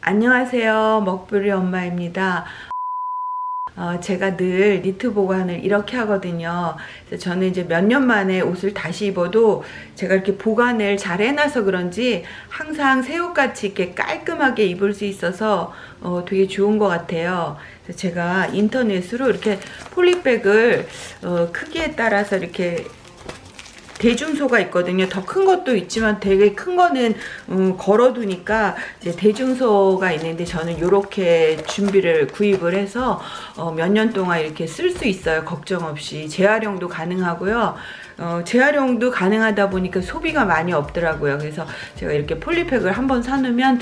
안녕하세요. 먹부리 엄마입니다. 어, 제가 늘 니트 보관을 이렇게 하거든요. 저는 이제 몇 년 만에 옷을 다시 입어도 제가 이렇게 보관을 잘 해놔서 그런지 항상 새 옷같이 이렇게 깔끔하게 입을 수 있어서 어, 되게 좋은 것 같아요. 제가 인터넷으로 이렇게 폴리백을 어, 크기에 따라서 이렇게 대중소가 있거든요. 더 큰 것도 있지만 되게 큰 거는 음, 걸어두니까 이제 대중소가 있는데 저는 이렇게 준비를 구입을 해서 어, 몇 년 동안 이렇게 쓸 수 있어요. 걱정 없이 재활용도 가능하고요. 어, 재활용도 가능하다 보니까 소비가 많이 없더라고요. 그래서 제가 이렇게 폴리팩을 한번 사놓으면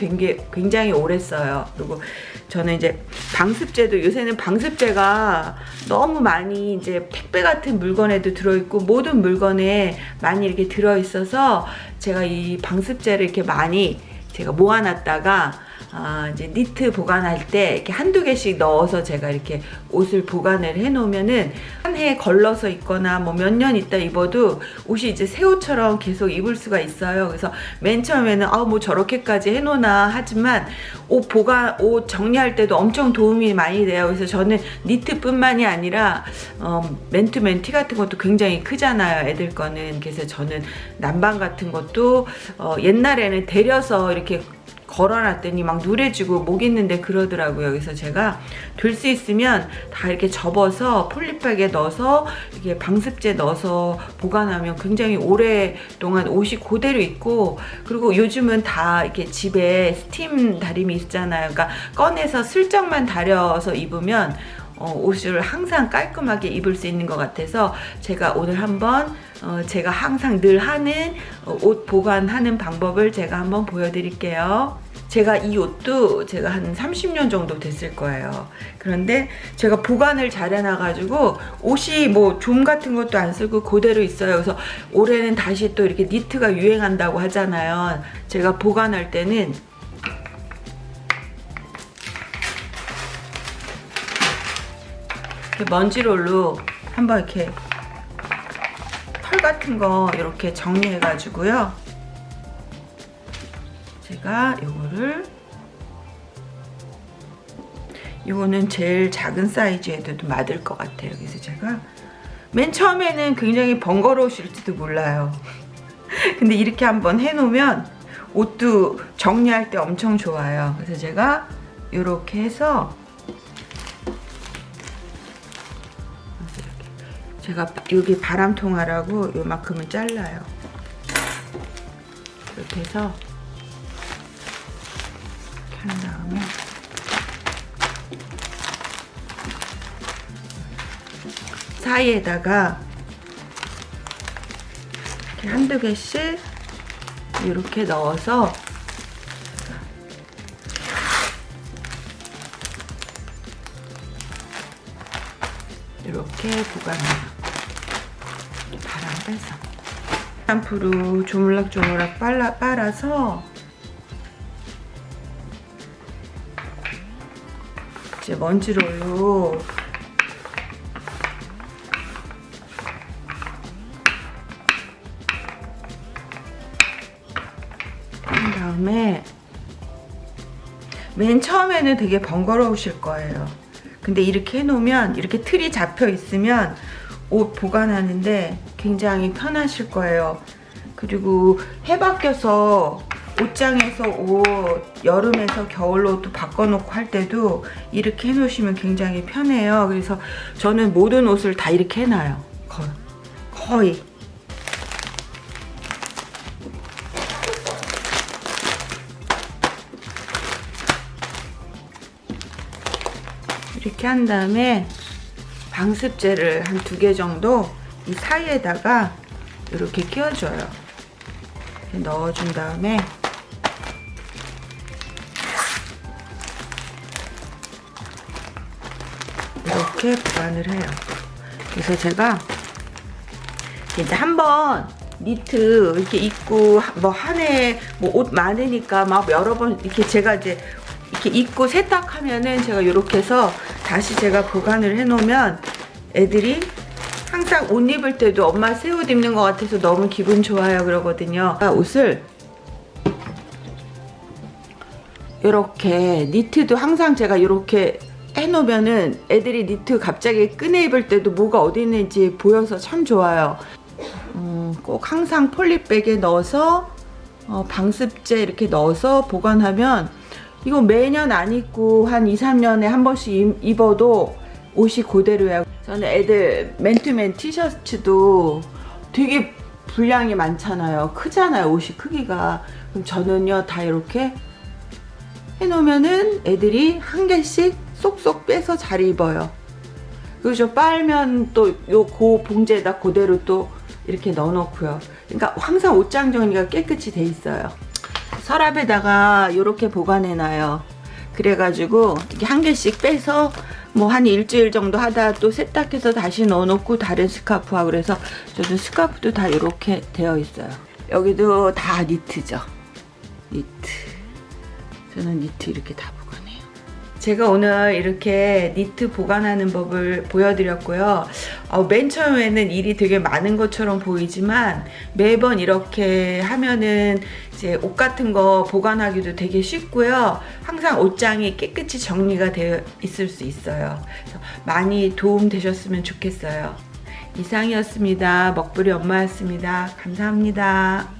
굉장히 오래 써요. 그리고 저는 이제 방습제도 요새는 방습제가 너무 많이 이제 택배 같은 물건에도 들어있고 모든 물건에 많이 이렇게 들어있어서 제가 이 방습제를 이렇게 많이 제가 모아놨다가 아, 이제 니트 보관할 때 이렇게 한두 개씩 넣어서 제가 이렇게 옷을 보관을 해 놓으면은 한 해 걸러서 입거나 뭐 몇 년 있다 입어도 옷이 이제 새 옷처럼 계속 입을 수가 있어요. 그래서 맨 처음에는 아 뭐 저렇게까지 해 놓나 하지만 옷 보관 옷 정리할 때도 엄청 도움이 많이 돼요. 그래서 저는 니트뿐만이 아니라 어, 맨투맨 티 같은 것도 굉장히 크잖아요. 애들 거는 그래서 저는 난방 같은 것도 어, 옛날에는 데려서 이렇게 걸어놨더니 막 누래지고 목 있는데 그러더라고요. 그래서 제가 될 수 있으면 다 이렇게 접어서 폴리백에 넣어서 이렇게 방습제 넣어서 보관하면 굉장히 오랫동안 옷이 그대로 있고 그리고 요즘은 다 이렇게 집에 스팀 다림이 있잖아요. 그러니까 꺼내서 슬쩍만 다려서 입으면 어, 옷을 항상 깔끔하게 입을 수 있는 것 같아서 제가 오늘 한번 어, 제가 항상 늘 하는 어, 옷 보관하는 방법을 제가 한번 보여드릴게요. 제가 이 옷도 제가 한 30년 정도 됐을 거예요. 그런데 제가 보관을 잘 해놔가지고 옷이 뭐 좀 같은 것도 안 쓰고 그대로 있어요. 그래서 올해는 다시 또 이렇게 니트가 유행한다고 하잖아요. 제가 보관할 때는 먼지롤로 한번 이렇게 털 같은 거 이렇게 정리해 가지고요. 제가 요거를 요거는 제일 작은 사이즈에도 맞을 것 같아요. 그래서 제가 맨 처음에는 굉장히 번거로우실지도 몰라요. 근데 이렇게 한번 해놓으면 옷도 정리할 때 엄청 좋아요. 그래서 제가 이렇게 해서 제가 여기 바람통하라고 요만큼은 잘라요. 이렇게 해서 한 다음에 사이에다가 이렇게 한두 개씩 이렇게 넣어서 이렇게 보관해요. 바람 빼서. 샴푸로 조물락조물락 빨라, 빨아서 이제 먼지롤로 한 다음에 맨 처음에는 되게 번거로우실 거예요. 근데 이렇게 해놓으면 이렇게 틀이 잡혀 있으면 옷 보관하는데 굉장히 편하실 거예요. 그리고 해 바뀌어서 옷장에서 옷 여름에서 겨울로 또 바꿔놓고 할 때도 이렇게 해놓으시면 굉장히 편해요. 그래서 저는 모든 옷을 다 이렇게 해놔요. 거의. 거의. 이렇게 한 다음에 방습제를 한 두 개 정도 이 사이에다가 이렇게 끼워줘요. 넣어준 다음에 이렇게 보관을 해요. 그래서 제가 이제 한번 니트 이렇게 입고 뭐 한 해 뭐 옷 많으니까 막 여러 번 이렇게 제가 이제 이렇게 입고 세탁하면은 제가 이렇게 해서 다시 제가 보관을 해 놓으면 애들이 항상 옷 입을 때도 엄마 새 옷 입는 것 같아서 너무 기분 좋아요 그러거든요 옷을 이렇게 니트도 항상 제가 이렇게 해놓으면은 애들이 니트 갑자기 꺼내 입을 때도 뭐가 어디 있는지 보여서 참 좋아요. 음, 꼭 항상 폴리백에 넣어서 어, 방습제 이렇게 넣어서 보관하면 이거 매년 안 입고 한 2, 3년에 한 번씩 입- 입어도 옷이 그대로야. 저는 애들 맨투맨 티셔츠도 되게 분량이 많잖아요. 크잖아요. 옷이 크기가. 그럼 저는요 다 이렇게 해놓으면은 애들이 한 개씩 쏙쏙 빼서 잘 입어요. 그리고 저 빨면 또 요 고 봉지에다 그대로 또 이렇게 넣어놓고요. 그러니까 항상 옷장 정리가 깨끗이 돼 있어요. 서랍에다가 이렇게 보관해놔요. 그래가지고 한 개씩 빼서 뭐 한 일주일 정도 하다 또 세탁해서 다시 넣어놓고 다른 스카프하고 그래서 저도 스카프도 다 이렇게 되어 있어요. 여기도 다 니트죠. 니트. 저는 니트 이렇게 다 보관해요. 제가 오늘 이렇게 니트 보관하는 법을 보여드렸고요. 어, 맨 처음에는 일이 되게 많은 것처럼 보이지만 매번 이렇게 하면은 이제 옷 같은 거 보관하기도 되게 쉽고요. 항상 옷장이 깨끗이 정리가 되어 있을 수 있어요. 많이 도움 되셨으면 좋겠어요. 이상이었습니다. 먹부리 엄마였습니다. 감사합니다.